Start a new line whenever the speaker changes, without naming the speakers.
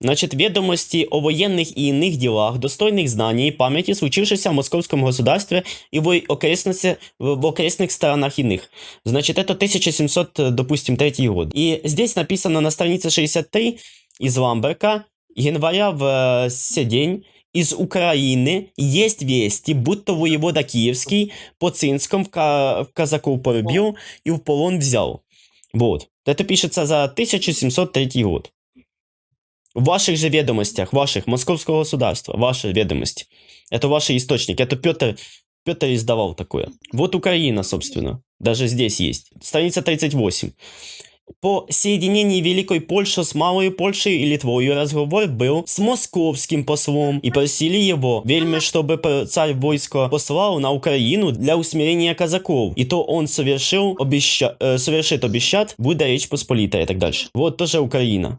Значит, ведомости о военных и иных делах, достойных знаний и памяти, случившихся в московском государстве и в окрестности, в в окрестных странах иных. Значит, это 1700, э, допустим, третий год. И здесь написано на странице 63 из Ламберка, января в э, сей день из Украины есть вести, будто воевода Киевский по Цинском в, ка- в казаков порубил и в полон взял. Вот. Это пишется за 1703 год. В ваших же ведомостях, ваших, московского государства, ваши ведомости. Это ваши источники. Это Петр, Петр издавал такое. Вот Украина, собственно. Даже здесь есть. Страница 38. По соединении Великой Польши с Малой Польшей и Литвой разговор был с московским послом и просили его, вельми, чтобы царь войско послал на Украину для усмирения казаков. И то он совершил обеща... э, совершит обещат, будет Речь Посполитая и так дальше. Вот тоже Украина.